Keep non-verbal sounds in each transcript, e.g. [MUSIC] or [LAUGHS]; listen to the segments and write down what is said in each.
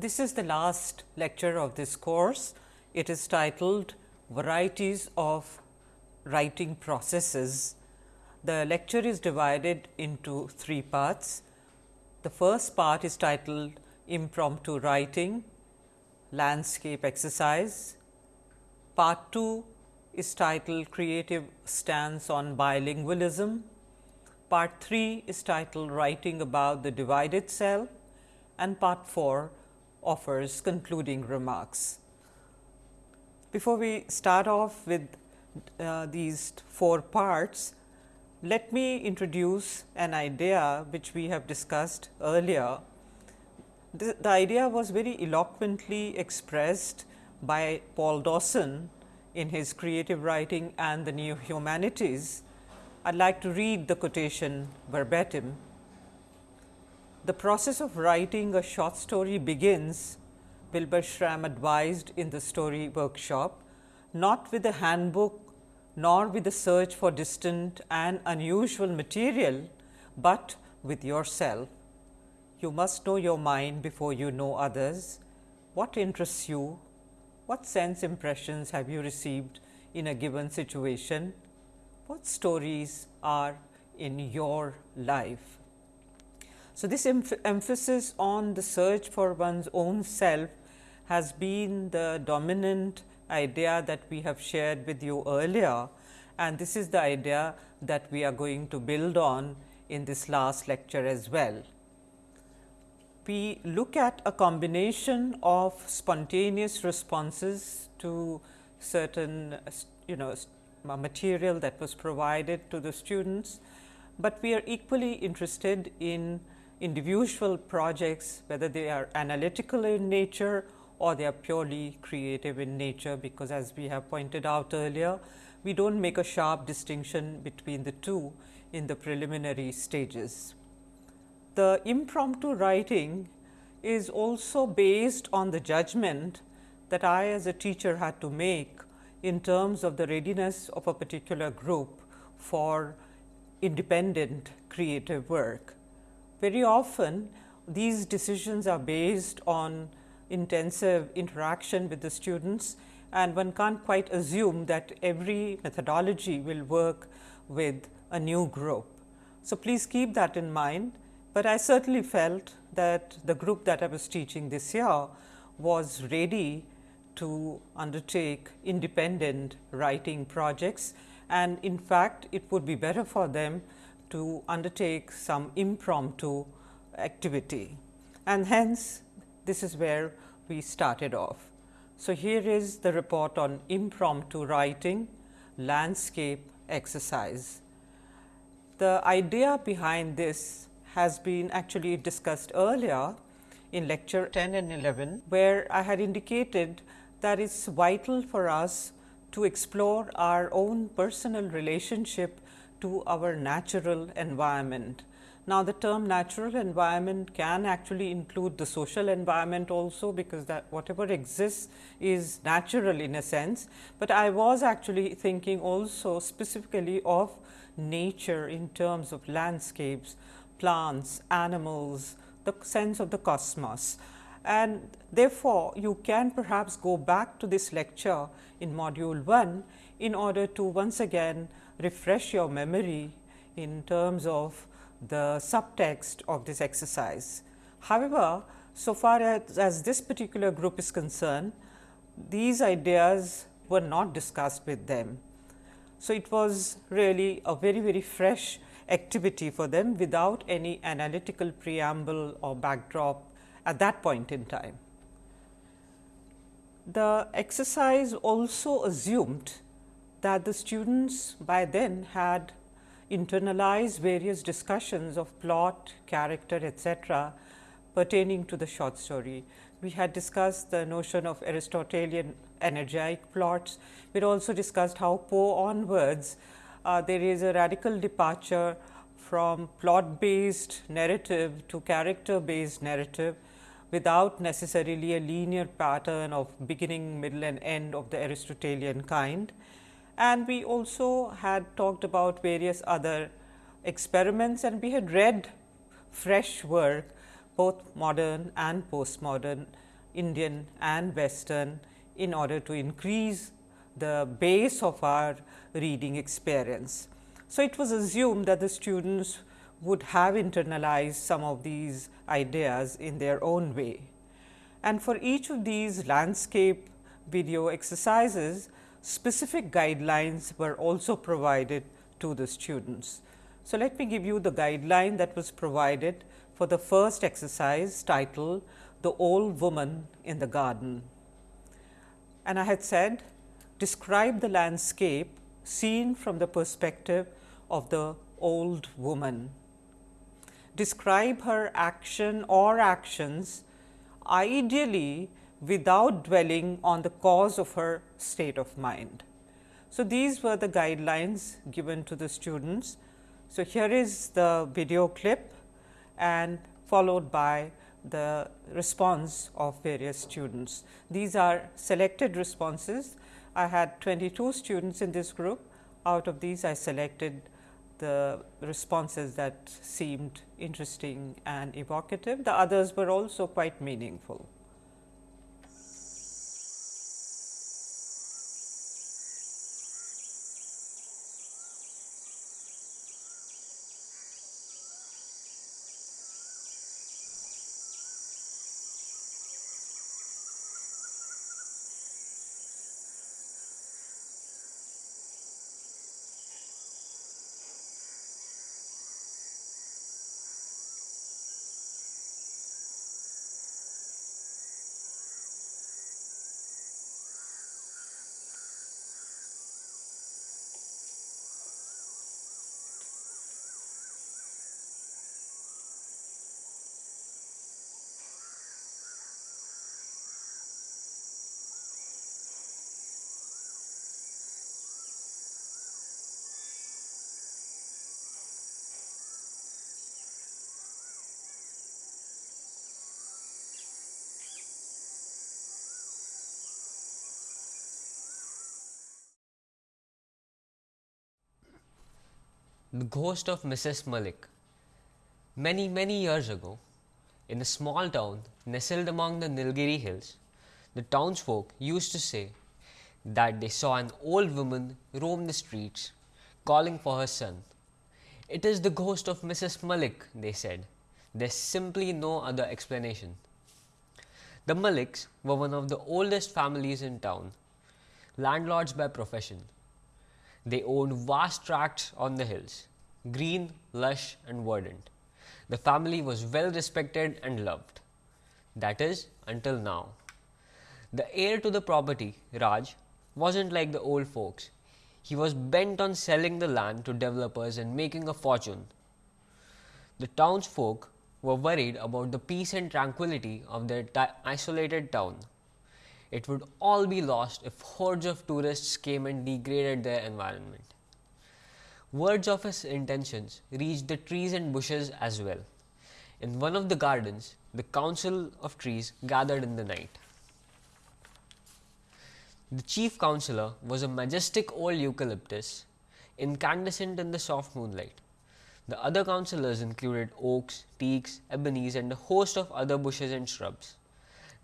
This is the last lecture of this course. It is titled Varieties of Writing Processes. The lecture is divided into three parts. The first part is titled Impromptu Writing, Landscape Exercise. Part 2 is titled Creative Stance on Bilingualism. Part 3 is titled Writing about the Divided Self and Part 4 offers concluding remarks. Before we start off with uh, these four parts, let me introduce an idea which we have discussed earlier. The, the idea was very eloquently expressed by Paul Dawson in his creative writing and the new humanities. I would like to read the quotation verbatim. The process of writing a short story begins, Wilbur Schramm advised in the story workshop, not with a handbook nor with a search for distant and unusual material, but with yourself. You must know your mind before you know others. What interests you? What sense impressions have you received in a given situation? What stories are in your life? So, this emph emphasis on the search for one's own self has been the dominant idea that we have shared with you earlier and this is the idea that we are going to build on in this last lecture as well. We look at a combination of spontaneous responses to certain you know material that was provided to the students, but we are equally interested in individual projects whether they are analytical in nature or they are purely creative in nature, because as we have pointed out earlier, we do not make a sharp distinction between the two in the preliminary stages. The impromptu writing is also based on the judgment that I as a teacher had to make in terms of the readiness of a particular group for independent creative work. Very often these decisions are based on intensive interaction with the students and one can't quite assume that every methodology will work with a new group. So, please keep that in mind, but I certainly felt that the group that I was teaching this year was ready to undertake independent writing projects and in fact, it would be better for them to undertake some impromptu activity and hence this is where we started off. So, here is the report on impromptu writing landscape exercise. The idea behind this has been actually discussed earlier in lecture 10 and 11, where I had indicated that it is vital for us to explore our own personal relationship to our natural environment. Now, the term natural environment can actually include the social environment also, because that whatever exists is natural in a sense, but I was actually thinking also specifically of nature in terms of landscapes, plants, animals, the sense of the cosmos. And therefore, you can perhaps go back to this lecture in module 1 in order to once again refresh your memory in terms of the subtext of this exercise. However, so far as, as this particular group is concerned, these ideas were not discussed with them. So, it was really a very very fresh activity for them without any analytical preamble or backdrop at that point in time. The exercise also assumed that the students by then had internalized various discussions of plot, character etc., pertaining to the short story. We had discussed the notion of Aristotelian energetic plots. We also discussed how Poe onwards uh, there is a radical departure from plot based narrative to character based narrative without necessarily a linear pattern of beginning, middle and end of the Aristotelian kind. And we also had talked about various other experiments and we had read fresh work both modern and postmodern Indian and Western in order to increase the base of our reading experience. So, it was assumed that the students would have internalized some of these ideas in their own way. And for each of these landscape video exercises, specific guidelines were also provided to the students. So, let me give you the guideline that was provided for the first exercise titled The Old Woman in the Garden. And I had said describe the landscape seen from the perspective of the old woman. Describe her action or actions ideally without dwelling on the cause of her state of mind. So, these were the guidelines given to the students. So, here is the video clip and followed by the response of various students. These are selected responses. I had 22 students in this group. Out of these, I selected the responses that seemed interesting and evocative. The others were also quite meaningful. The Ghost of Mrs. Malik. Many, many years ago, in a small town nestled among the Nilgiri hills, the townsfolk used to say that they saw an old woman roam the streets calling for her son. It is the ghost of Mrs. Malik, they said. There's simply no other explanation. The Maliks were one of the oldest families in town, landlords by profession. They owned vast tracts on the hills, green, lush, and verdant. The family was well respected and loved. That is, until now. The heir to the property, Raj, wasn't like the old folks. He was bent on selling the land to developers and making a fortune. The townsfolk were worried about the peace and tranquility of their isolated town it would all be lost if hordes of tourists came and degraded their environment. Words of his intentions reached the trees and bushes as well. In one of the gardens, the council of trees gathered in the night. The chief counselor was a majestic old eucalyptus, incandescent in the soft moonlight. The other councillors included oaks, teaks, ebonies, and a host of other bushes and shrubs.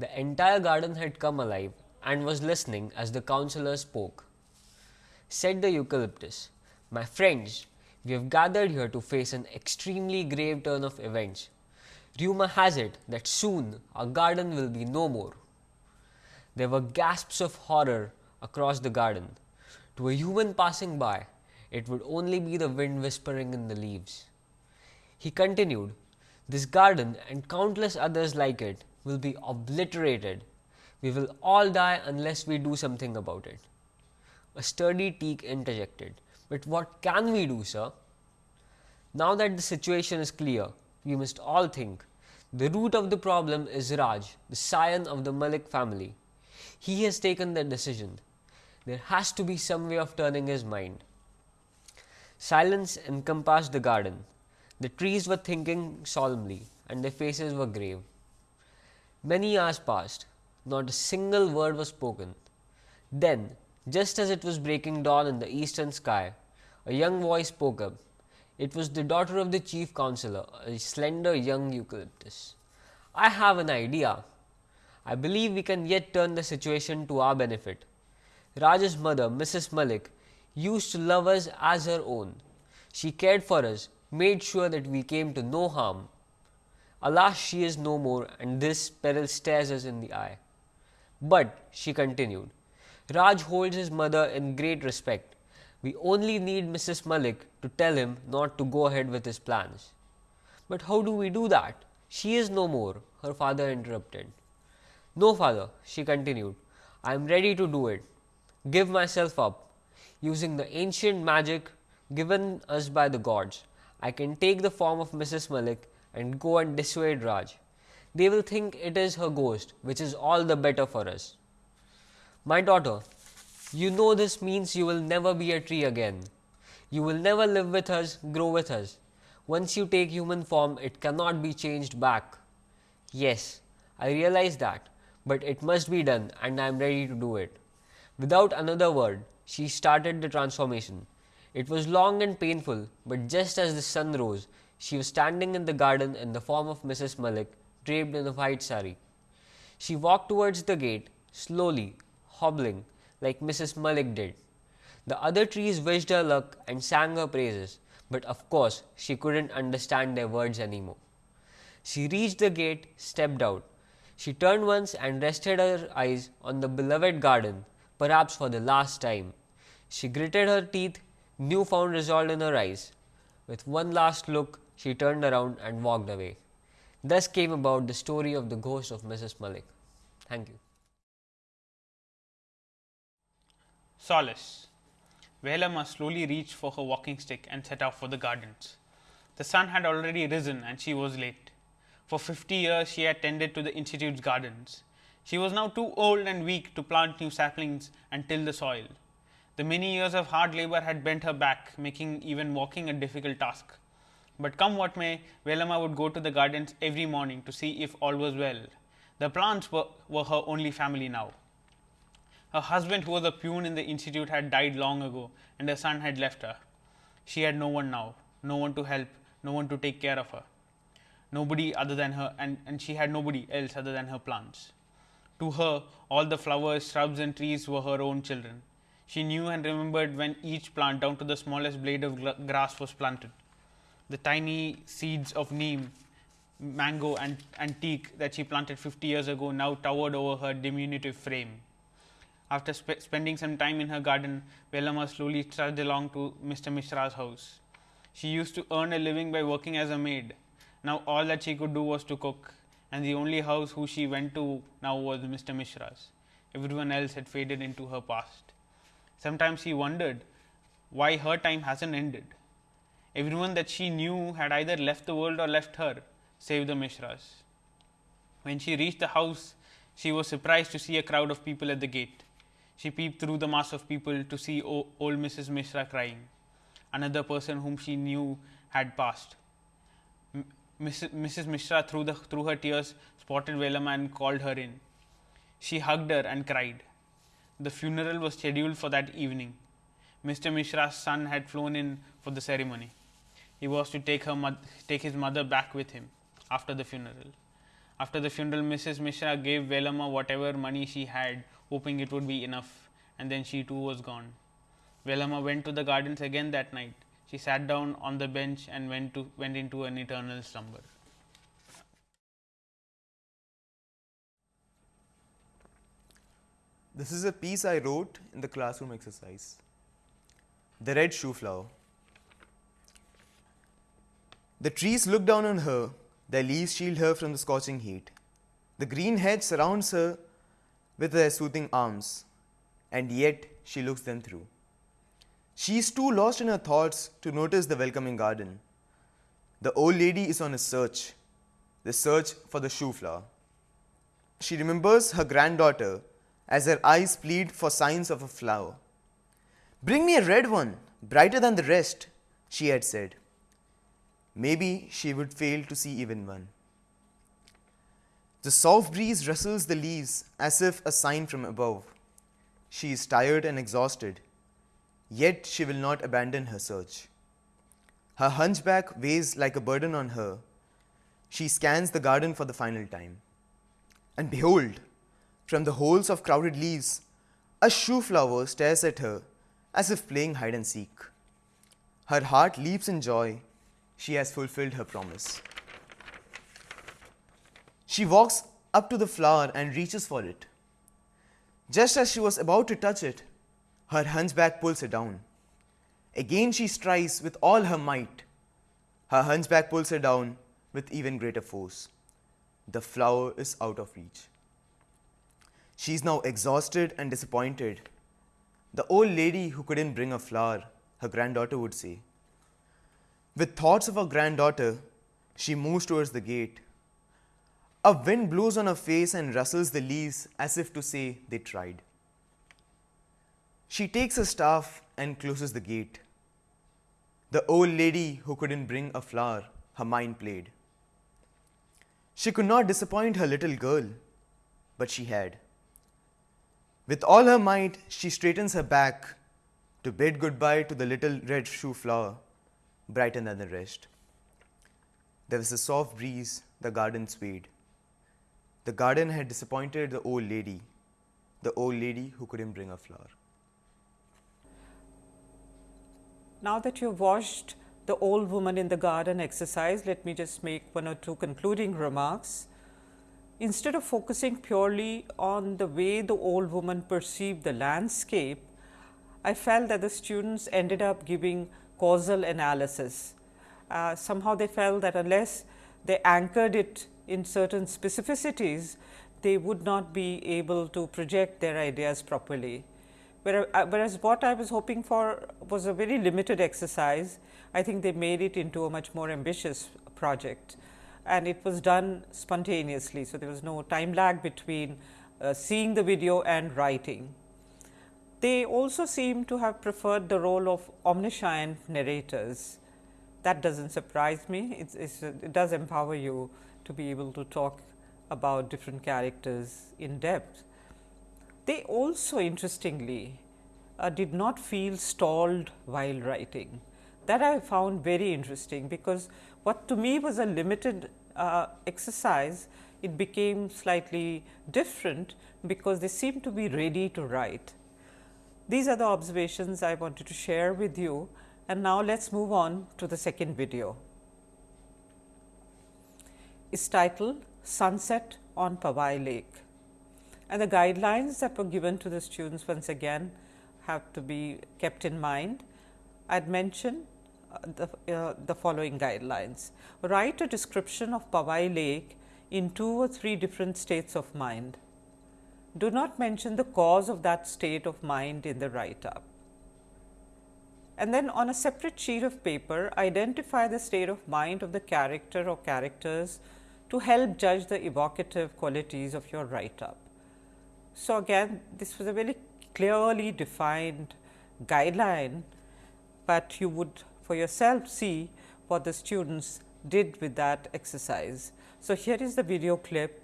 The entire garden had come alive and was listening as the councillor spoke. Said the eucalyptus, My friends, we have gathered here to face an extremely grave turn of events. Rumour has it that soon our garden will be no more. There were gasps of horror across the garden. To a human passing by, it would only be the wind whispering in the leaves. He continued, This garden and countless others like it will be obliterated. We will all die unless we do something about it. A sturdy teak interjected. But what can we do, sir? Now that the situation is clear, we must all think. The root of the problem is Raj, the scion of the Malik family. He has taken the decision. There has to be some way of turning his mind. Silence encompassed the garden. The trees were thinking solemnly, and their faces were grave. Many hours passed, not a single word was spoken. Then, just as it was breaking dawn in the eastern sky, a young voice spoke up. It was the daughter of the chief counselor, a slender young eucalyptus. I have an idea. I believe we can yet turn the situation to our benefit. Raj's mother, Mrs. Malik, used to love us as her own. She cared for us, made sure that we came to no harm. Alas, she is no more, and this peril stares us in the eye. But, she continued, Raj holds his mother in great respect. We only need Mrs. Malik to tell him not to go ahead with his plans. But how do we do that? She is no more, her father interrupted. No, father, she continued, I am ready to do it. Give myself up. Using the ancient magic given us by the gods, I can take the form of Mrs. Malik and go and dissuade Raj. They will think it is her ghost, which is all the better for us. My daughter, you know this means you will never be a tree again. You will never live with us, grow with us. Once you take human form, it cannot be changed back. Yes, I realize that but it must be done and I am ready to do it. Without another word, she started the transformation. It was long and painful, but just as the sun rose, she was standing in the garden in the form of Mrs. Malik, draped in a white sari. She walked towards the gate, slowly, hobbling, like Mrs. Malik did. The other trees wished her luck and sang her praises, but of course she couldn't understand their words anymore. She reached the gate, stepped out, she turned once and rested her eyes on the beloved garden, perhaps for the last time. She gritted her teeth, new found resolve in her eyes. With one last look, she turned around and walked away. Thus came about the story of the ghost of Mrs. Malik. Thank you. Solace. Velama slowly reached for her walking stick and set off for the gardens. The sun had already risen and she was late. For 50 years, she had tended to the Institute's gardens. She was now too old and weak to plant new saplings and till the soil. The many years of hard labor had bent her back, making even walking a difficult task. But come what may, Velama would go to the gardens every morning to see if all was well. The plants were, were her only family now. Her husband, who was a peon in the institute, had died long ago, and her son had left her. She had no one now, no one to help, no one to take care of her nobody other than her, and, and she had nobody else other than her plants. To her, all the flowers, shrubs, and trees were her own children. She knew and remembered when each plant, down to the smallest blade of grass, was planted. The tiny seeds of neem, mango, and, and teak that she planted 50 years ago now towered over her diminutive frame. After sp spending some time in her garden, Velama slowly trudged along to Mr. Mishra's house. She used to earn a living by working as a maid now all that she could do was to cook and the only house who she went to now was Mr. Mishra's. Everyone else had faded into her past. Sometimes she wondered why her time hasn't ended. Everyone that she knew had either left the world or left her, save the Mishras. When she reached the house, she was surprised to see a crowd of people at the gate. She peeped through the mass of people to see old Mrs. Mishra crying. Another person whom she knew had passed. Mrs. Mishra, through, the, through her tears, spotted Velama and called her in. She hugged her and cried. The funeral was scheduled for that evening. Mr. Mishra's son had flown in for the ceremony. He was to take, her take his mother back with him after the funeral. After the funeral, Mrs. Mishra gave Velama whatever money she had, hoping it would be enough, and then she too was gone. Velama went to the gardens again that night. She sat down on the bench and went to went into an eternal slumber. This is a piece I wrote in the classroom exercise. The red shoe flower. The trees look down on her, their leaves shield her from the scorching heat. The green hedge surrounds her with their soothing arms, and yet she looks them through. She is too lost in her thoughts to notice the welcoming garden. The old lady is on a search, the search for the shoe flower. She remembers her granddaughter as her eyes plead for signs of a flower. Bring me a red one, brighter than the rest, she had said. Maybe she would fail to see even one. The soft breeze rustles the leaves as if a sign from above. She is tired and exhausted. Yet she will not abandon her search. Her hunchback weighs like a burden on her. She scans the garden for the final time. And behold, From the holes of crowded leaves, a shoe flower stares at her as if playing hide and seek. Her heart leaps in joy. She has fulfilled her promise. She walks up to the flower and reaches for it. Just as she was about to touch it, her hunchback pulls her down. Again she strives with all her might. Her hunchback pulls her down with even greater force. The flower is out of reach. She is now exhausted and disappointed. The old lady who couldn't bring a flower, her granddaughter would say. With thoughts of her granddaughter, she moves towards the gate. A wind blows on her face and rustles the leaves as if to say they tried. She takes her staff and closes the gate. The old lady who couldn't bring a flower, her mind played. She could not disappoint her little girl, but she had. With all her might, she straightens her back to bid goodbye to the little red shoe flower, brighter than the rest. There was a soft breeze, the garden swayed. The garden had disappointed the old lady, the old lady who couldn't bring a flower. Now that you've watched the old woman in the garden exercise, let me just make one or two concluding remarks. Instead of focusing purely on the way the old woman perceived the landscape, I felt that the students ended up giving causal analysis. Uh, somehow they felt that unless they anchored it in certain specificities, they would not be able to project their ideas properly. Uh, whereas what I was hoping for was a very limited exercise, I think they made it into a much more ambitious project and it was done spontaneously. So, there was no time lag between uh, seeing the video and writing. They also seem to have preferred the role of omniscient narrators. That does not surprise me, it's, it's, it does empower you to be able to talk about different characters in depth. They also interestingly uh, did not feel stalled while writing. That I found very interesting, because what to me was a limited uh, exercise, it became slightly different, because they seemed to be ready to write. These are the observations I wanted to share with you and now let us move on to the second video. It's titled Sunset on Powai Lake and the guidelines that were given to the students once again have to be kept in mind. I had mentioned uh, the, uh, the following guidelines. Write a description of Powai Lake in two or three different states of mind. Do not mention the cause of that state of mind in the write up. And then on a separate sheet of paper, identify the state of mind of the character or characters to help judge the evocative qualities of your write up. So, again this was a very clearly defined guideline, but you would for yourself see what the students did with that exercise. So, here is the video clip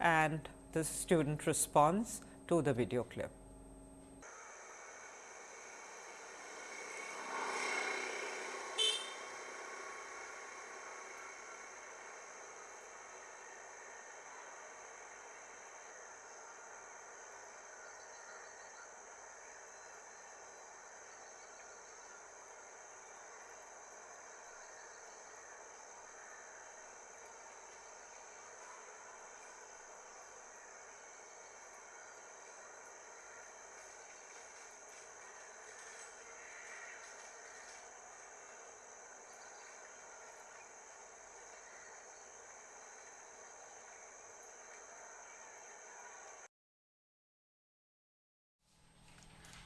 and the student response to the video clip.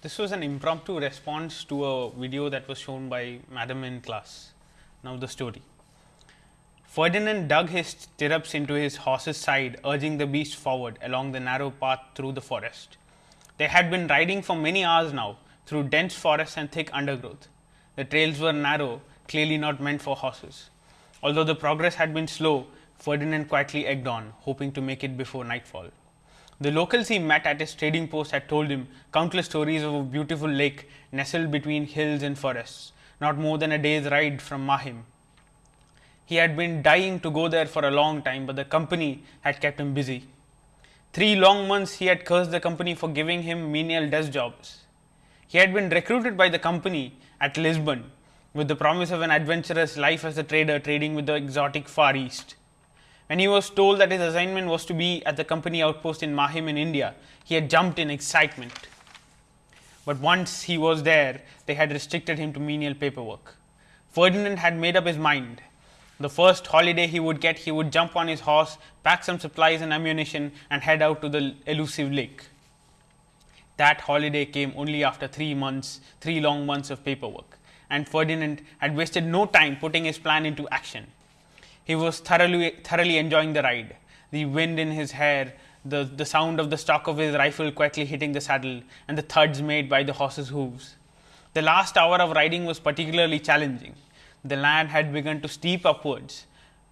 This was an impromptu response to a video that was shown by madam in class. Now, the story. Ferdinand dug his stirrups into his horse's side, urging the beast forward along the narrow path through the forest. They had been riding for many hours now through dense forests and thick undergrowth. The trails were narrow, clearly not meant for horses. Although the progress had been slow, Ferdinand quietly egged on, hoping to make it before nightfall. The locals he met at his trading post had told him countless stories of a beautiful lake nestled between hills and forests, not more than a day's ride from Mahim. He had been dying to go there for a long time, but the company had kept him busy. Three long months he had cursed the company for giving him menial desk jobs. He had been recruited by the company at Lisbon with the promise of an adventurous life as a trader trading with the exotic Far East. When he was told that his assignment was to be at the company outpost in Mahim in India, he had jumped in excitement. But once he was there, they had restricted him to menial paperwork. Ferdinand had made up his mind. The first holiday he would get, he would jump on his horse, pack some supplies and ammunition, and head out to the elusive lake. That holiday came only after three months, three long months of paperwork, and Ferdinand had wasted no time putting his plan into action. He was thoroughly, thoroughly enjoying the ride, the wind in his hair, the, the sound of the stock of his rifle quietly hitting the saddle, and the thuds made by the horse's hooves. The last hour of riding was particularly challenging. The land had begun to steep upwards.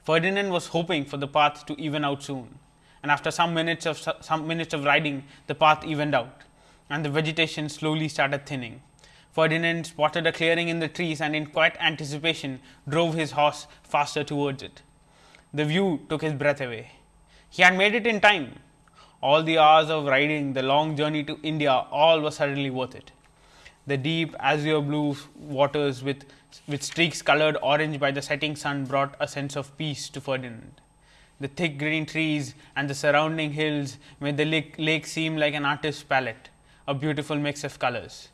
Ferdinand was hoping for the path to even out soon, and after some minutes of some minutes of riding, the path evened out, and the vegetation slowly started thinning. Ferdinand spotted a clearing in the trees and in quiet anticipation drove his horse faster towards it. The view took his breath away. He had made it in time. All the hours of riding, the long journey to India, all was suddenly worth it. The deep azure blue waters with, with streaks colored orange by the setting sun brought a sense of peace to Ferdinand. The thick green trees and the surrounding hills made the lake, lake seem like an artist's palette, a beautiful mix of colors.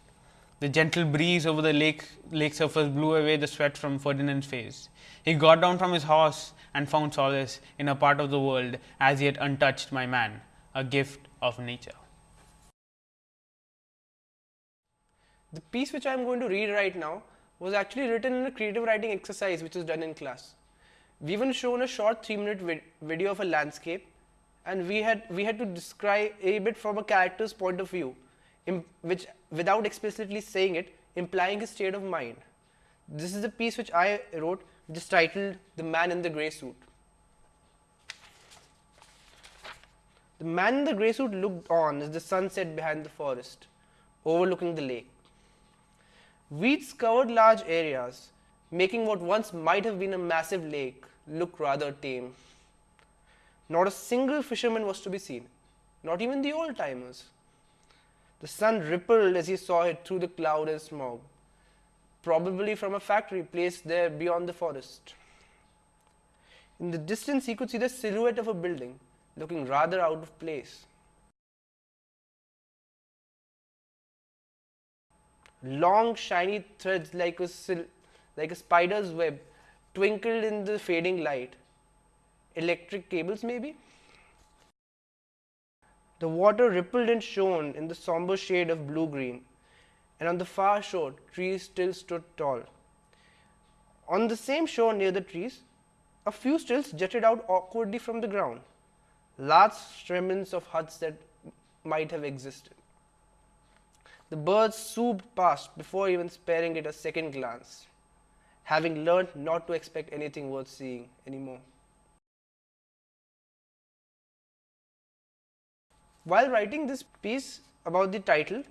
The gentle breeze over the lake, lake surface blew away the sweat from Ferdinand's face. He got down from his horse and found solace in a part of the world as yet untouched by man, a gift of nature. The piece which I am going to read right now was actually written in a creative writing exercise which was done in class. We even shown a short 3 minute vid video of a landscape and we had we had to describe a bit from a character's point of view which without explicitly saying it implying his state of mind. This is the piece which I wrote which is titled The Man in the Grey Suit. The man in the grey suit looked on as the sun set behind the forest, overlooking the lake. Weeds covered large areas, making what once might have been a massive lake look rather tame. Not a single fisherman was to be seen, not even the old timers. The sun rippled as he saw it through the cloud and smog, probably from a factory placed there beyond the forest. In the distance, he could see the silhouette of a building, looking rather out of place. Long shiny threads like a, like a spider's web twinkled in the fading light. Electric cables maybe? The water rippled and shone in the somber shade of blue-green, and on the far shore trees still stood tall. On the same shore near the trees, a few stilts jutted out awkwardly from the ground, large remnants of huts that might have existed. The birds swooped past before even sparing it a second glance, having learned not to expect anything worth seeing anymore. While writing this piece about the title,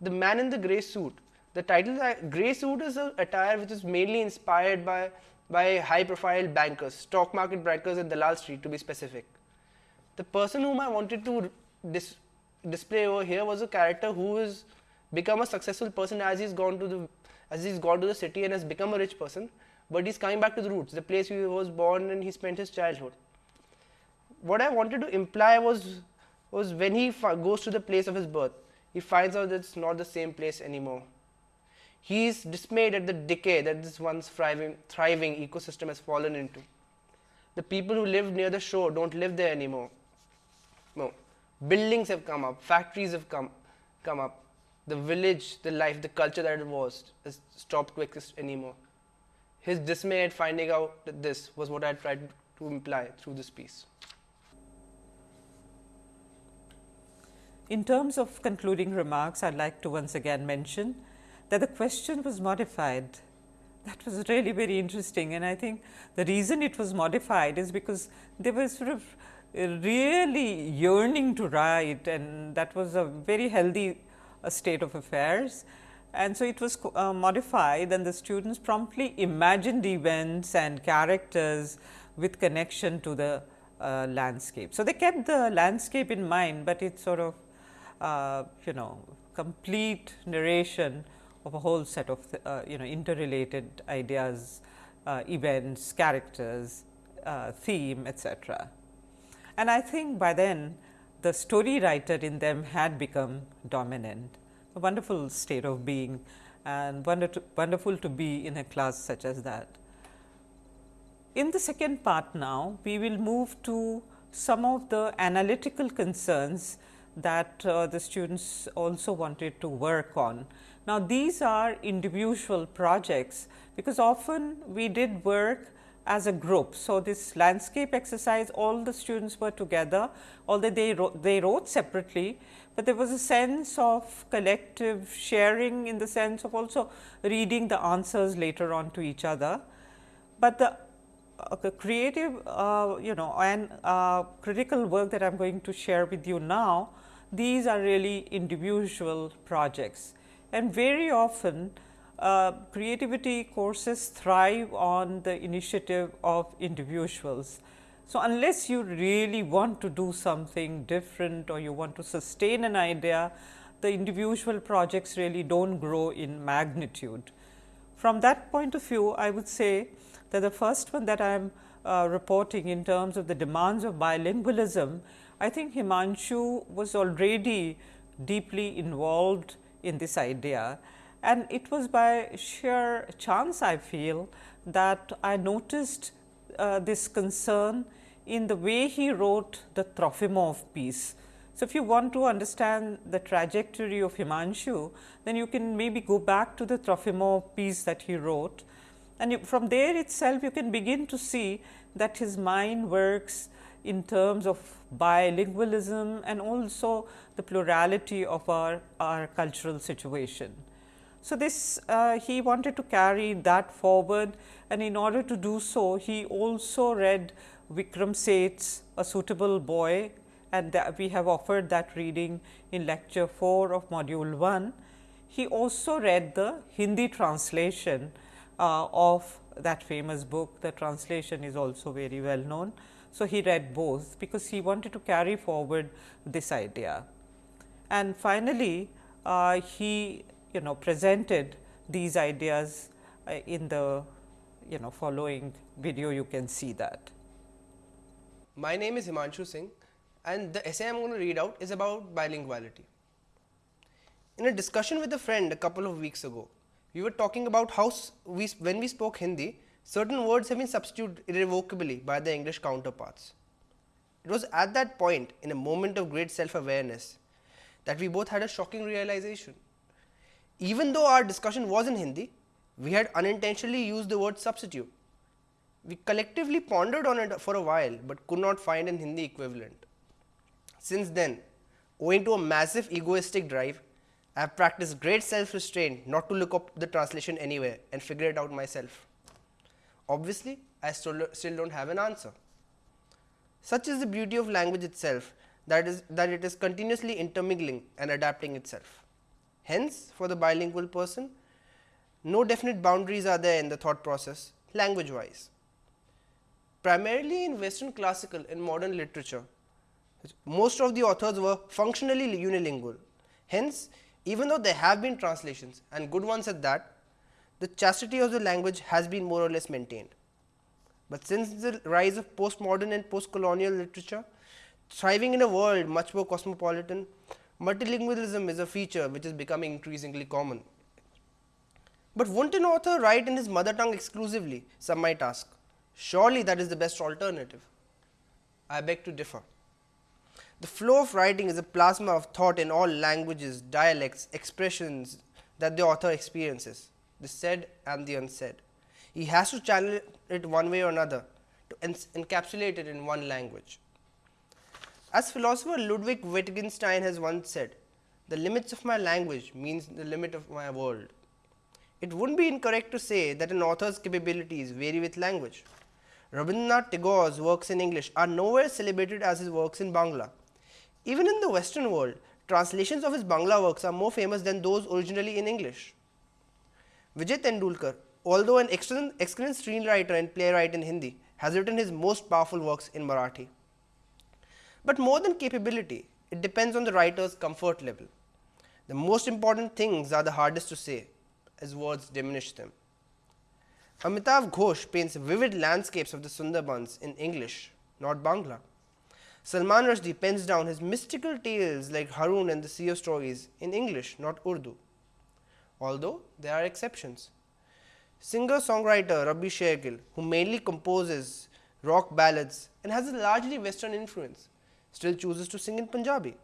The Man in the Grey Suit, the title uh, Grey Suit is an attire which is mainly inspired by, by high profile bankers, stock market bankers at Dalal Street to be specific. The person whom I wanted to dis display over here was a character who has become a successful person as he's gone to the as he's gone to the city and has become a rich person, but he's coming back to the roots, the place he was born and he spent his childhood. What I wanted to imply was was when he goes to the place of his birth, he finds out that it's not the same place anymore. He is dismayed at the decay that this once thriving, thriving ecosystem has fallen into. The people who live near the shore don't live there anymore. No, buildings have come up, factories have come, come up, the village, the life, the culture that it was has stopped to exist anymore. His dismay at finding out that this was what I tried to imply through this piece. In terms of concluding remarks, I'd like to once again mention that the question was modified. That was really very interesting and I think the reason it was modified is because they were sort of really yearning to write and that was a very healthy a state of affairs. And so, it was uh, modified and the students promptly imagined events and characters with connection to the uh, landscape. So, they kept the landscape in mind, but it's sort of uh, you know complete narration of a whole set of uh, you know interrelated ideas, uh, events, characters, uh, theme etc. And I think by then the story writer in them had become dominant, a wonderful state of being and wonder wonderful to be in a class such as that. In the second part now, we will move to some of the analytical concerns that uh, the students also wanted to work on. Now, these are individual projects, because often we did work as a group. So, this landscape exercise all the students were together although they wrote, they wrote separately, but there was a sense of collective sharing in the sense of also reading the answers later on to each other. But the uh, creative uh, you know and uh, critical work that I am going to share with you now, these are really individual projects and very often uh, creativity courses thrive on the initiative of individuals. So, unless you really want to do something different or you want to sustain an idea, the individual projects really do not grow in magnitude. From that point of view, I would say that the first one that I am uh, reporting in terms of the demands of bilingualism, I think Himanshu was already deeply involved in this idea and it was by sheer chance I feel that I noticed uh, this concern in the way he wrote the Trofimov piece. So, if you want to understand the trajectory of Himanshu, then you can maybe go back to the Trofimov piece that he wrote and you, from there itself you can begin to see that his mind works in terms of bilingualism and also the plurality of our, our cultural situation. So, this uh, he wanted to carry that forward and in order to do so, he also read Vikram Seth's A Suitable Boy and we have offered that reading in lecture 4 of module 1. He also read the Hindi translation uh, of that famous book. The translation is also very well known. So, he read both because he wanted to carry forward this idea. And finally, uh, he you know presented these ideas uh, in the you know following video you can see that. My name is Himanshu Singh and the essay I am going to read out is about bilinguality. In a discussion with a friend a couple of weeks ago, we were talking about how we, when we spoke Hindi, certain words have been substituted irrevocably by their English counterparts. It was at that point, in a moment of great self awareness, that we both had a shocking realization. Even though our discussion was in Hindi, we had unintentionally used the word substitute. We collectively pondered on it for a while, but could not find an Hindi equivalent. Since then, owing to a massive egoistic drive, I have practiced great self restraint not to look up the translation anywhere and figure it out myself. Obviously, I still, still don't have an answer. Such is the beauty of language itself that is that it is continuously intermingling and adapting itself. Hence, for the bilingual person, no definite boundaries are there in the thought process language wise. Primarily in western classical and modern literature, most of the authors were functionally unilingual. Hence, even though there have been translations and good ones at that, the chastity of the language has been more or less maintained. But since the rise of postmodern and post-colonial literature, thriving in a world much more cosmopolitan, multilingualism is a feature which is becoming increasingly common. But won't an author write in his mother tongue exclusively, some might ask. Surely that is the best alternative. I beg to differ. The flow of writing is a plasma of thought in all languages, dialects, expressions that the author experiences, the said and the unsaid. He has to channel it one way or another to encapsulate it in one language. As philosopher Ludwig Wittgenstein has once said, the limits of my language means the limit of my world. It wouldn't be incorrect to say that an author's capabilities vary with language. Rabindranath Tagore's works in English are nowhere celebrated as his works in Bangla. Even in the western world, translations of his Bangla works are more famous than those originally in English. Vijay Tendulkar, although an excellent, excellent screenwriter and playwright in Hindi, has written his most powerful works in Marathi. But more than capability, it depends on the writer's comfort level. The most important things are the hardest to say, as words diminish them. Amitav Ghosh paints vivid landscapes of the Sundarbans in English, not Bangla. Salman Rushdie pens down his mystical tales like Harun and the Sea of Stories in English, not Urdu, although there are exceptions. Singer songwriter Rabi Shergill, who mainly composes rock ballads and has a largely Western influence, still chooses to sing in Punjabi.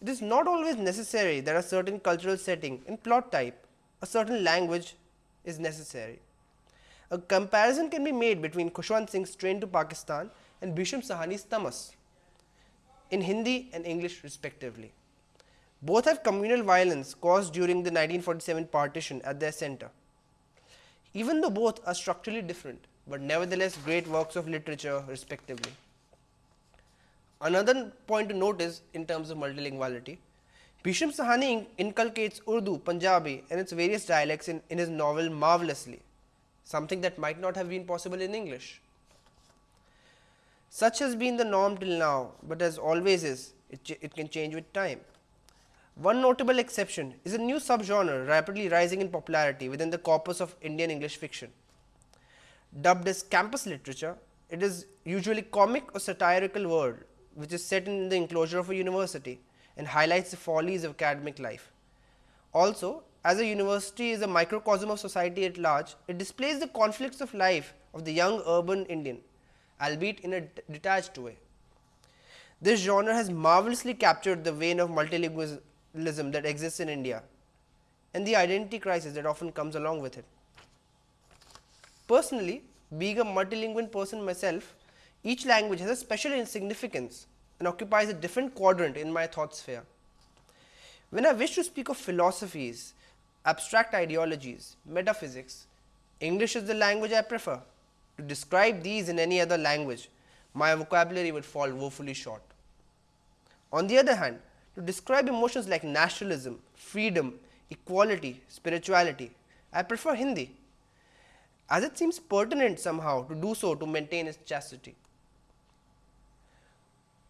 It is not always necessary that a certain cultural setting and plot type, a certain language is necessary. A comparison can be made between Khushwant Singh's Train to Pakistan and Bhisham Sahni's Tamas in Hindi and English respectively. Both have communal violence caused during the 1947 partition at their center. Even though both are structurally different, but nevertheless great works of literature respectively. Another point to note is in terms of multilinguality, Bhisham Sahni inculcates Urdu, Punjabi and its various dialects in, in his novel marvelously, something that might not have been possible in English. Such has been the norm till now, but as always is, it, it can change with time. One notable exception is a new subgenre rapidly rising in popularity within the corpus of Indian English fiction. Dubbed as campus literature, it is usually comic or satirical world which is set in the enclosure of a university and highlights the follies of academic life. Also, as a university is a microcosm of society at large, it displays the conflicts of life of the young urban Indian, albeit in a detached way. This genre has marvelously captured the vein of multilingualism that exists in India and the identity crisis that often comes along with it. Personally, being a multilingual person myself, each language has a special significance and occupies a different quadrant in my thought sphere. When I wish to speak of philosophies, abstract ideologies, metaphysics, English is the language I prefer. To describe these in any other language, my vocabulary would fall woefully short. On the other hand, to describe emotions like nationalism, freedom, equality, spirituality, I prefer Hindi, as it seems pertinent somehow to do so to maintain its chastity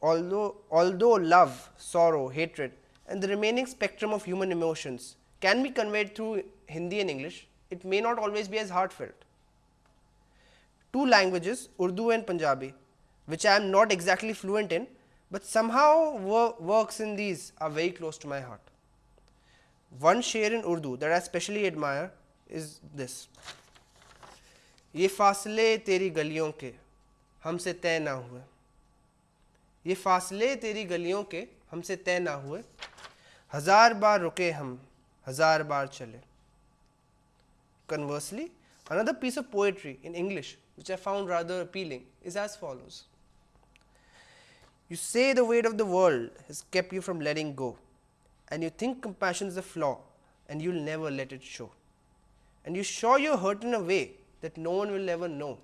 although, although love, sorrow, hatred and the remaining spectrum of human emotions can be conveyed through Hindi and English, it may not always be as heartfelt. Two languages Urdu and Punjabi which I am not exactly fluent in, but somehow works in these are very close to my heart. One sher in Urdu that I especially admire is this. ये फासले तेरी गलियों के हमसे तय ना हुए ये फासले तेरी गलियों के हमसे तय ना हुए हजार बार रुके हम हजार बार चले Conversely, another piece of poetry in English which I found rather appealing is as follows. You say the weight of the world has kept you from letting go and you think compassion is a flaw and you will never let it show. And you show you're hurt in a way that no one will ever know,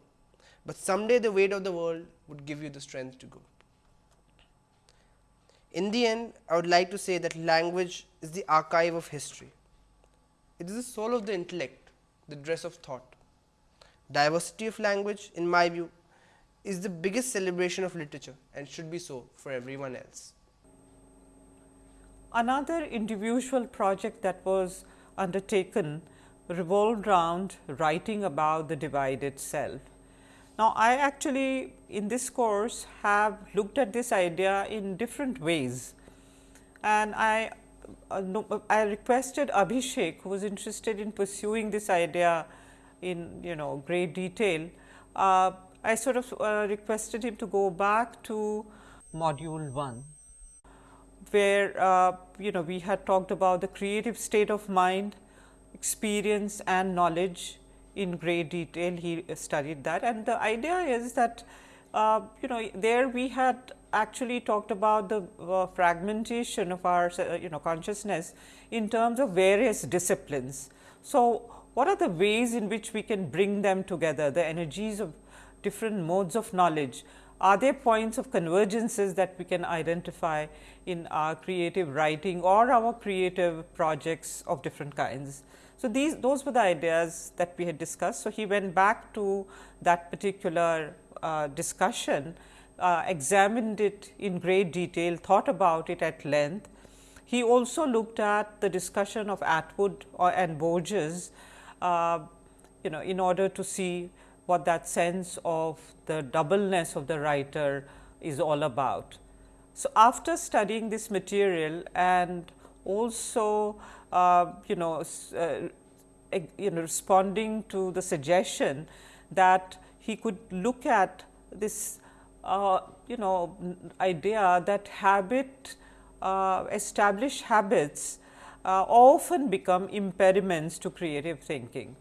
but someday the weight of the world would give you the strength to go. In the end, I would like to say that language is the archive of history. It is the soul of the intellect, the dress of thought. Diversity of language, in my view, is the biggest celebration of literature and should be so for everyone else. Another individual project that was undertaken revolved around writing about the divided self. Now, I actually in this course have looked at this idea in different ways and I uh, no, I requested Abhishek who was interested in pursuing this idea in you know great detail. Uh, I sort of uh, requested him to go back to module 1 where uh, you know we had talked about the creative state of mind, experience and knowledge in great detail. He studied that. And the idea is that uh, you know there we had actually talked about the uh, fragmentation of our uh, you know consciousness in terms of various disciplines. So, what are the ways in which we can bring them together? The energies of different modes of knowledge are there points of convergences that we can identify in our creative writing or our creative projects of different kinds. So, these those were the ideas that we had discussed. So, he went back to that particular uh, discussion uh, examined it in great detail, thought about it at length. He also looked at the discussion of Atwood or, and Borges, uh, you know, in order to see what that sense of the doubleness of the writer is all about. So, after studying this material and also uh, you know uh, you know responding to the suggestion that he could look at this uh, you know idea that habit uh, established habits uh, often become impediments to creative thinking.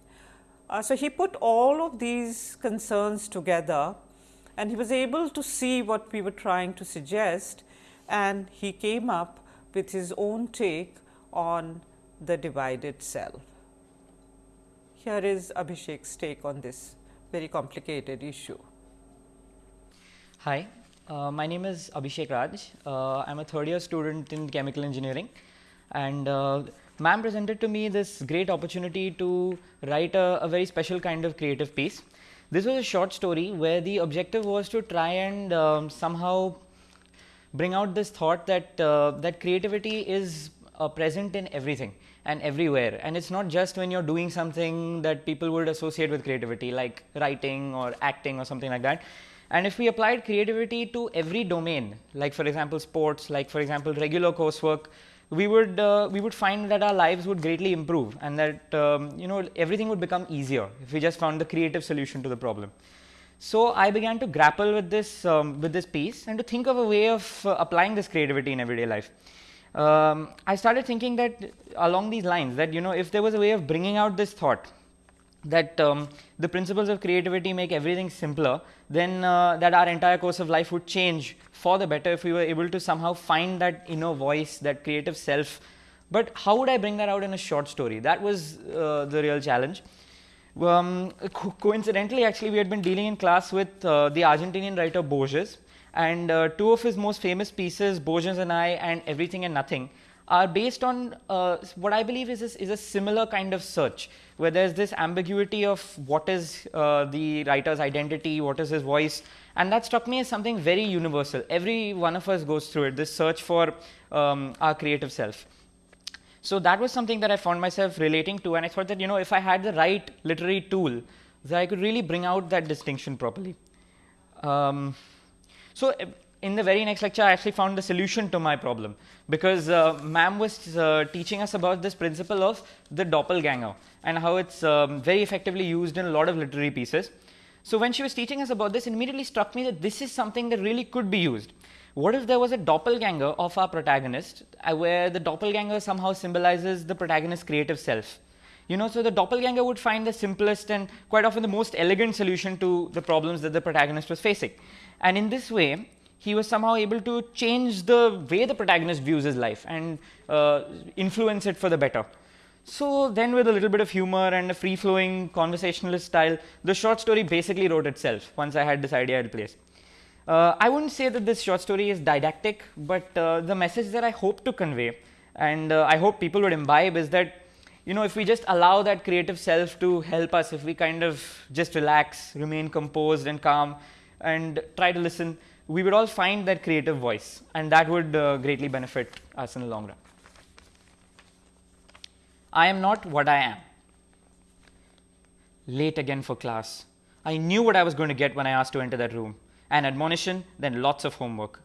Uh, so, he put all of these concerns together and he was able to see what we were trying to suggest and he came up with his own take on the divided self. Here is Abhishek's take on this very complicated issue. Hi, uh, my name is Abhishek Raj. Uh, I am a third year student in chemical engineering and uh, ma'am presented to me this great opportunity to write a, a, very special kind of creative piece. This was a short story where the objective was to try and um, somehow bring out this thought that uh, that creativity is uh, present in everything and everywhere and it's not just when you're doing something that people would associate with creativity like writing or acting or something like that and if we applied creativity to every domain like for example sports like for example regular coursework we would uh, we would find that our lives would greatly improve and that um, you know everything would become easier if we just found the creative solution to the problem. So I began to grapple with this um, with this piece and to think of a way of uh, applying this creativity in everyday life. Um, I started thinking that along these lines that you know if there was a way of bringing out this thought that um, the principles of creativity make everything simpler, then uh, that our entire course of life would change for the better if we were able to somehow find that inner voice, that creative self. But how would I bring that out in a short story? That was uh, the real challenge. Um, co coincidentally, actually, we had been dealing in class with uh, the Argentinian writer Borges, and uh, two of his most famous pieces, Borges and I and Everything and Nothing, are based on uh, what I believe is a, is a similar kind of search, where there's this ambiguity of what is uh, the writer's identity, what is his voice, and that struck me as something very universal. Every one of us goes through it, this search for um, our creative self. So that was something that I found myself relating to, and I thought that you know if I had the right literary tool, that I could really bring out that distinction properly. Um, so in the very next lecture, I actually found the solution to my problem because uh, ma'am was uh, teaching us about this principle of the doppelganger and how it's um, very effectively used in a lot of literary pieces. So when she was teaching us about this, it immediately struck me that this is something that really could be used. What if there was a doppelganger of our protagonist uh, where the doppelganger somehow symbolizes the protagonist's creative self? You know, so the doppelganger would find the simplest and quite often the most elegant solution to the problems that the protagonist was facing. And in this way, he was somehow able to change the way the protagonist views his life and uh, influence it for the better. So then with a little bit of humor and a free-flowing conversationalist style, the short story basically wrote itself once I had this idea in place. Uh, I wouldn't say that this short story is didactic, but uh, the message that I hope to convey and uh, I hope people would imbibe is that you know if we just allow that creative self to help us, if we kind of just relax, remain composed and calm, and try to listen, we would all find that creative voice and that would uh, greatly benefit us in the long run. I am not what I am. Late again for class. I knew what I was going to get when I asked to enter that room. An admonition, then lots of homework.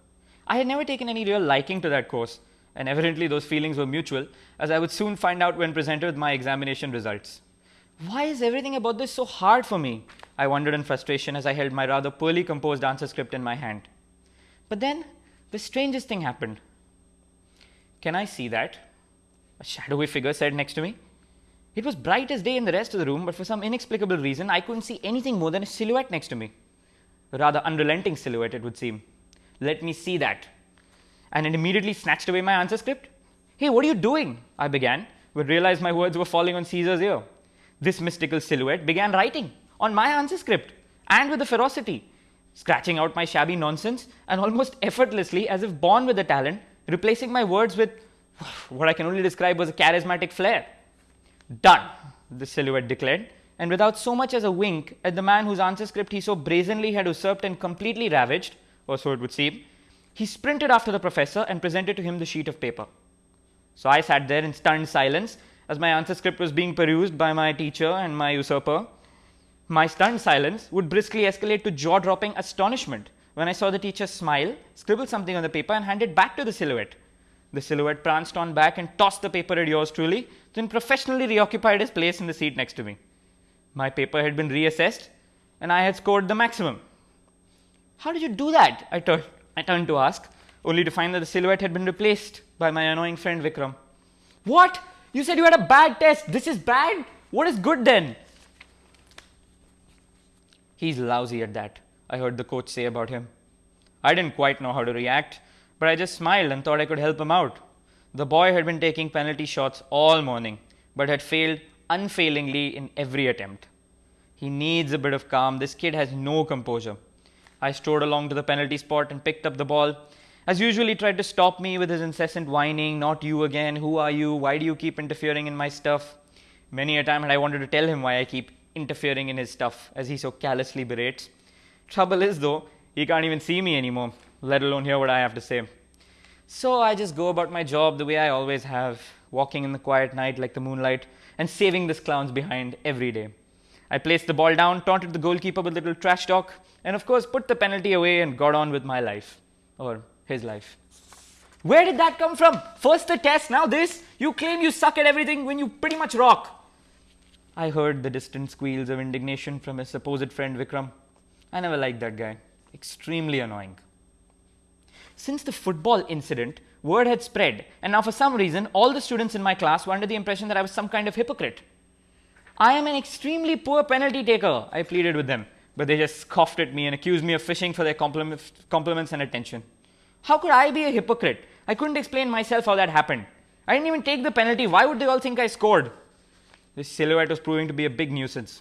I had never taken any real liking to that course, and evidently those feelings were mutual, as I would soon find out when presented with my examination results. Why is everything about this so hard for me? I wondered in frustration as I held my rather poorly composed answer script in my hand. But then the strangest thing happened. Can I see that? A shadowy figure said next to me. It was bright as day in the rest of the room, but for some inexplicable reason, I couldn't see anything more than a silhouette next to me. A rather unrelenting silhouette, it would seem. Let me see that. And it immediately snatched away my answer script. Hey, what are you doing? I began, but realized my words were falling on Caesar's ear. This mystical silhouette began writing on my answer script and with a ferocity, scratching out my shabby nonsense and almost [LAUGHS] effortlessly, as if born with a talent, replacing my words with what I can only describe as a charismatic flair. Done, the silhouette declared, and without so much as a wink at the man whose answer script he so brazenly had usurped and completely ravaged, or so it would seem. He sprinted after the professor and presented to him the sheet of paper. So I sat there in stunned silence as my answer script was being perused by my teacher and my usurper. My stunned silence would briskly escalate to jaw dropping astonishment when I saw the teacher smile, scribble something on the paper, and hand it back to the silhouette. The silhouette pranced on back and tossed the paper at yours truly, then professionally reoccupied his place in the seat next to me. My paper had been reassessed, and I had scored the maximum. How did you do that? I, tur- I turned to ask, only to find that the silhouette had been replaced by my annoying friend Vikram. What? You said you had a bad test. This is bad? What is good then? He's lousy at that, I heard the coach say about him. I didn't quite know how to react, but I just smiled and thought I could help him out. The boy had been taking penalty shots all morning, but had failed unfailingly in every attempt. He needs a bit of calm. This kid has no composure. I strode along to the penalty spot and picked up the ball. As usually, tried to stop me with his incessant whining, not you again, who are you, why do you keep interfering in my stuff? Many a time had I wanted to tell him why I keep interfering in his stuff, as he so callously berates. Trouble is, though, he can't even see me anymore, let alone hear what I have to say. So I just go about my job the way I always have, walking in the quiet night like the moonlight, and saving this clown's behind every day. I placed the ball down, taunted the goalkeeper with a little trash talk, and of course put the penalty away and got on with my life. Or his life. Where did that come from? First the test, now this? You claim you suck at everything when you pretty much rock. I heard the distant squeals of indignation from his supposed friend Vikram. I never liked that guy. Extremely annoying. Since the football incident, word had spread, and now for some reason, all the students in my class were under the impression that I was some kind of hypocrite. I am an extremely poor penalty taker, I pleaded with them, but they just scoffed at me and accused me of fishing for their compliments and attention. How could I be a hypocrite? I couldn't explain myself how that happened. I didn't even take the penalty. Why would they all think I scored? This silhouette was proving to be a big nuisance.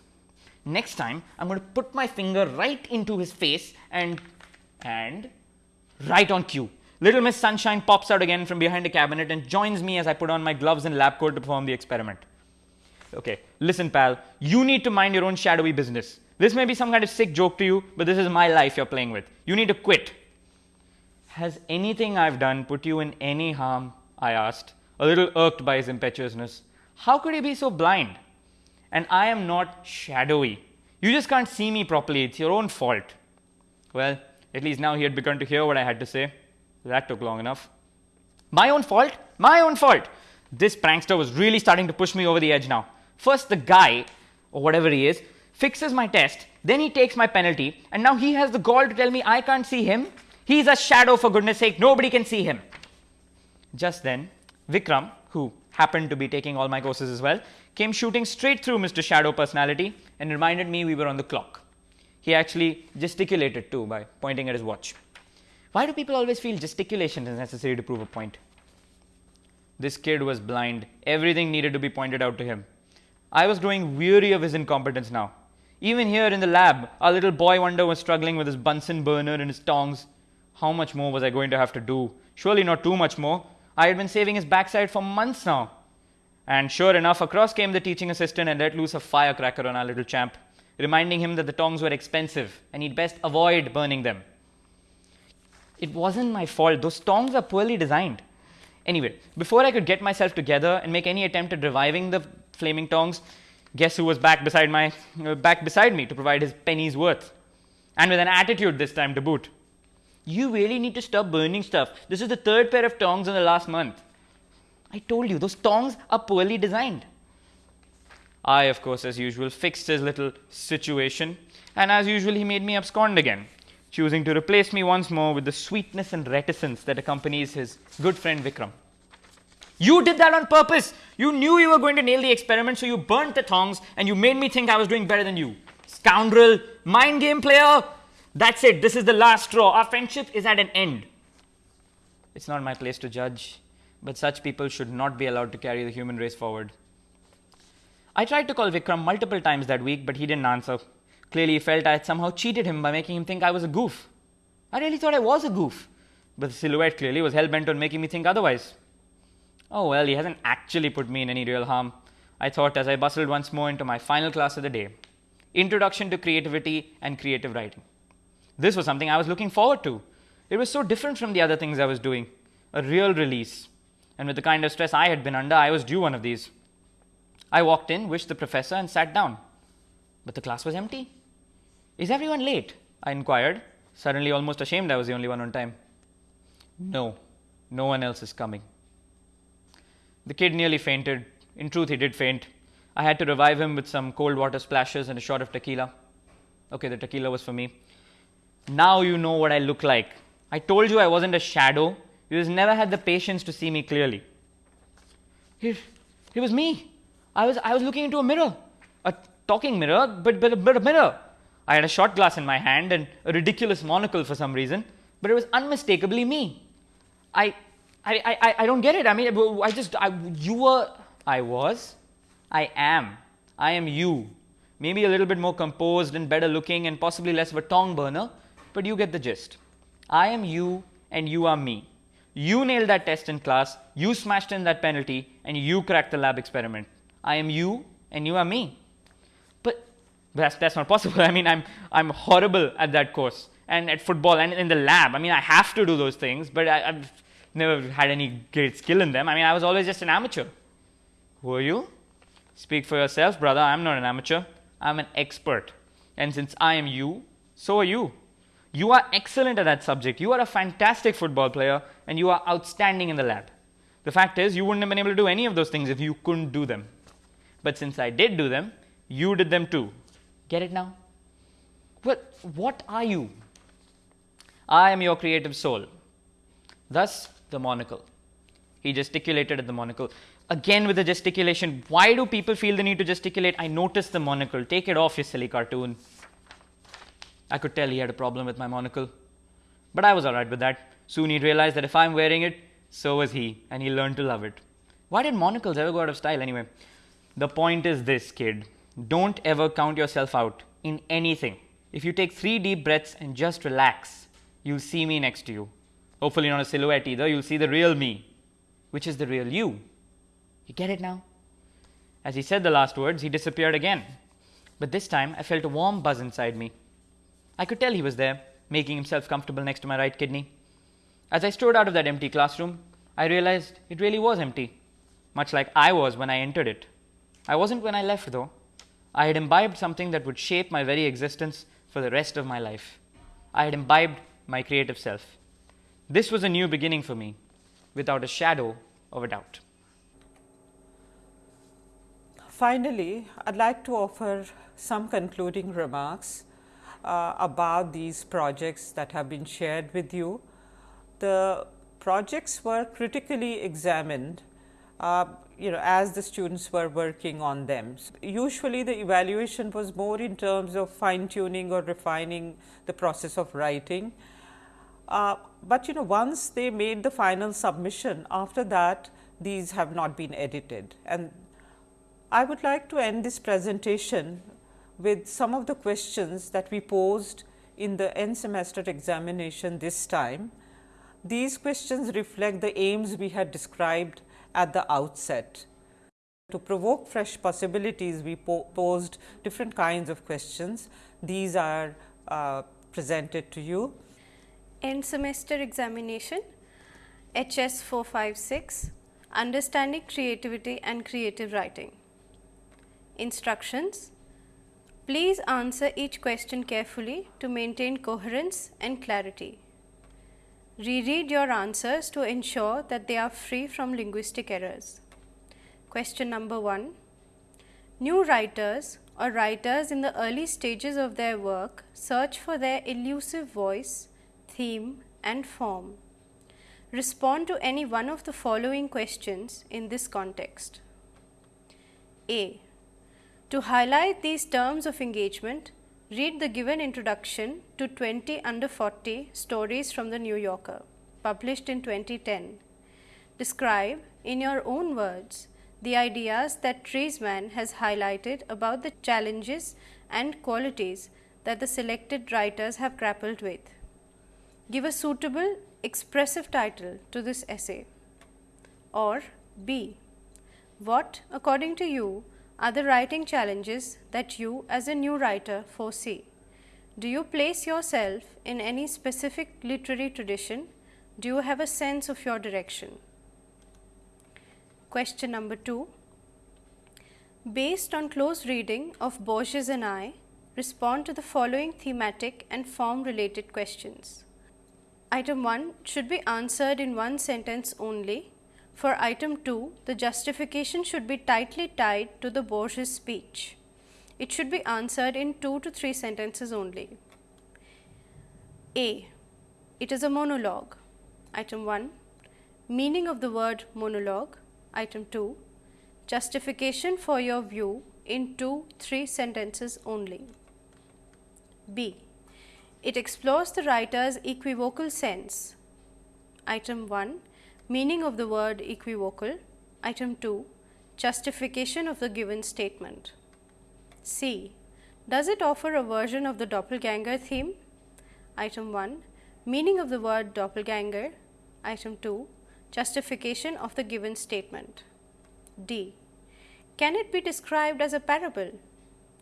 Next time, I'm going to put my finger right into his face and. and. right on cue. Little Miss Sunshine pops out again from behind a cabinet and joins me as I put on my gloves and lab coat to perform the experiment. Okay, listen, pal, you need to mind your own shadowy business. This may be some kind of sick joke to you, but this is my life you're playing with. You need to quit. Has anything I've done put you in any harm? I asked, a little irked by his impetuousness. How could he be so blind? And I am not shadowy. You just can't see me properly. It's your own fault. Well, at least now he had begun to hear what I had to say. That took long enough. My own fault? My own fault. This prankster was really starting to push me over the edge now. First, the guy, or whatever he is, fixes my test, then he takes my penalty, and now he has the gall to tell me I can't see him. He's a shadow, for goodness sake, nobody can see him. Just then, Vikram, who happened to be taking all my courses as well, came shooting straight through Mr. Shadow Personality and reminded me we were on the clock. He actually gesticulated too by pointing at his watch. Why do people always feel gesticulation is necessary to prove a point? This kid was blind. Everything needed to be pointed out to him. I was growing weary of his incompetence now. Even here in the lab, our little boy wonder was struggling with his Bunsen burner and his tongs. How much more was I going to have to do? Surely not too much more. I had been saving his backside for months now. And sure enough, across came the teaching assistant and let loose a firecracker on our little champ, reminding him that the tongs were expensive and he'd best avoid burning them. It wasn't my fault. Those tongs are poorly designed. Anyway, before I could get myself together and make any attempt at reviving the flaming tongs, guess who was back beside my uh, back beside me to provide his penny's worth, and with an attitude this time to boot. You really need to stop burning stuff. This is the third pair of tongs in the last month. I told you those tongs are poorly designed. I, of course, as usual, fixed his little situation, and as usual, he made me abscond again choosing to replace me once more with the sweetness and reticence that accompanies his good friend Vikram. You did that on purpose. You knew you were going to nail the experiment, so you burnt the tongs and you made me think I was doing better than you. Scoundrel, mind game player. That's it. This is the last straw. Our friendship is at an end. It's not my place to judge, but such people should not be allowed to carry the human race forward. I tried to call Vikram multiple times that week, but he didn't answer. Clearly, he felt I had somehow cheated him by making him think I was a goof. I really thought I was a goof, but the silhouette clearly was hell bent on making me think otherwise. Oh well, he hasn't actually put me in any real harm, I thought as I bustled once more into my final class of the day Introduction to Creativity and Creative Writing. This was something I was looking forward to. It was so different from the other things I was doing. A real release. And with the kind of stress I had been under, I was due one of these. I walked in, wished the professor, and sat down. But the class was empty. Is everyone late? I inquired, suddenly almost ashamed I was the only one on time. No, no one else is coming. The kid nearly fainted. In truth, he did faint. I had to revive him with some cold water splashes and a shot of tequila. Okay, the tequila was for me. Now you know what I look like. I told you I wasn't a shadow. You just never had the patience to see me clearly. It, it was me. I was, I was looking into a mirror, a talking mirror, but, but, but a mirror. I had a shot glass in my hand and a ridiculous monocle for some reason, but it was unmistakably me. I, I, I, I don't get it. I mean, I just, I, you were, I was, I am, I am you. Maybe a little bit more composed and better looking and possibly less of a tongue burner, but you get the gist. I am you and you are me. You nailed that test in class, you smashed in that penalty, and you cracked the lab experiment. I am you and you are me. But that's, that's not possible. [LAUGHS] I mean, I'm, I'm horrible at that course and at football and in the lab. I mean, I have to do those things, but I, I've never had any great skill in them. I mean, I was always just an amateur. Who are you? Speak for yourself, brother. I'm not an amateur. I'm an expert. And since I am you, so are you. You are excellent at that subject. You are a fantastic football player and you are outstanding in the lab. The fact is, you wouldn't have been able to do any of those things if you couldn't do them. But since I did do them, you did them too. Get it now? Well, what are you? I am your creative soul. Thus, the monocle. He gesticulated at the monocle. Again with the gesticulation. Why do people feel the need to gesticulate? I noticed the monocle. Take it off, you silly cartoon. I could tell he had a problem with my monocle. But I was alright with that. Soon he realized that if I'm wearing it, so was he, and he learned to love it. Why did monocles ever go out of style anyway? The point is this, kid. Don't ever count yourself out in anything. If you take three deep breaths and just relax, you'll see me next to you. Hopefully, not a silhouette either. You'll see the real me, which is the real you. You get it now? As he said the last words, he disappeared again. But this time, I felt a warm buzz inside me. I could tell he was there, making himself comfortable next to my right kidney. As I strode out of that empty classroom, I realized it really was empty, much like I was when I entered it. I wasn't when I left, though. I had imbibed something that would shape my very existence for the rest of my life. I had imbibed my creative self. This was a new beginning for me, without a shadow of a doubt. Finally, I'd like to offer some concluding remarks uh, about these projects that have been shared with you. The projects were critically examined uh, you know as the students were working on them. Usually the evaluation was more in terms of fine tuning or refining the process of writing. Uh, but you know once they made the final submission after that these have not been edited and I would like to end this presentation with some of the questions that we posed in the end semester examination this time. These questions reflect the aims we had described at the outset. To provoke fresh possibilities, we po posed different kinds of questions. These are uh, presented to you. End semester examination HS 456 Understanding Creativity and Creative Writing. Instructions Please answer each question carefully to maintain coherence and clarity. Reread your answers to ensure that they are free from linguistic errors. Question number 1. New writers or writers in the early stages of their work search for their elusive voice, theme and form. Respond to any one of the following questions in this context. A. To highlight these terms of engagement, read the given introduction to 20 under 40 stories from the New Yorker, published in 2010. Describe, in your own words, the ideas that Treisman has highlighted about the challenges and qualities that the selected writers have grappled with. Give a suitable, expressive title to this essay. Or B. What, according to you, are the writing challenges that you as a new writer foresee. Do you place yourself in any specific literary tradition? Do you have a sense of your direction? Question number 2. Based on close reading of Borges and I, respond to the following thematic and form related questions. Item 1 should be answered in one sentence only. For item 2, the justification should be tightly tied to the Borges speech. It should be answered in 2 to 3 sentences only. A. It is a monologue. Item 1. Meaning of the word monologue. Item 2. Justification for your view in 2 3 sentences only. B. It explores the writer's equivocal sense. Item 1 Meaning of the word equivocal. Item 2 Justification of the given statement. C. Does it offer a version of the doppelganger theme? Item 1 Meaning of the word doppelganger. Item 2 Justification of the given statement. D. Can it be described as a parable?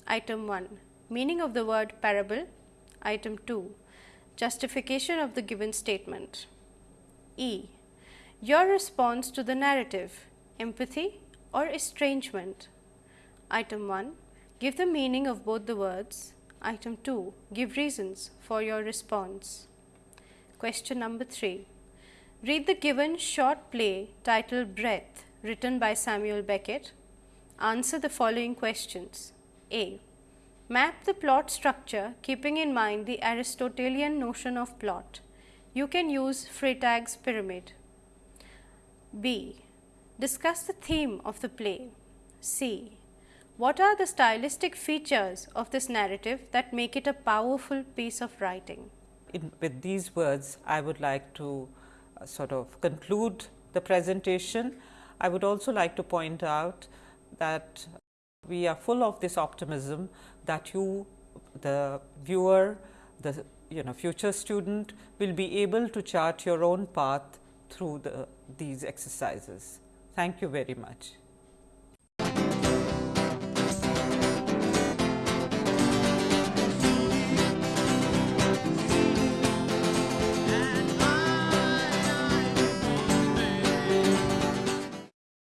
Item 1 Meaning of the word parable. Item 2 Justification of the given statement. E. Your response to the narrative empathy or estrangement. Item 1 Give the meaning of both the words. Item 2 Give reasons for your response. Question number 3 Read the given short play titled Breath written by Samuel Beckett. Answer the following questions. A. Map the plot structure keeping in mind the Aristotelian notion of plot. You can use Freytag's pyramid. B. Discuss the theme of the play. C. What are the stylistic features of this narrative that make it a powerful piece of writing? In, with these words, I would like to uh, sort of conclude the presentation. I would also like to point out that we are full of this optimism that you the viewer the you know future student will be able to chart your own path through the these exercises. Thank you very much.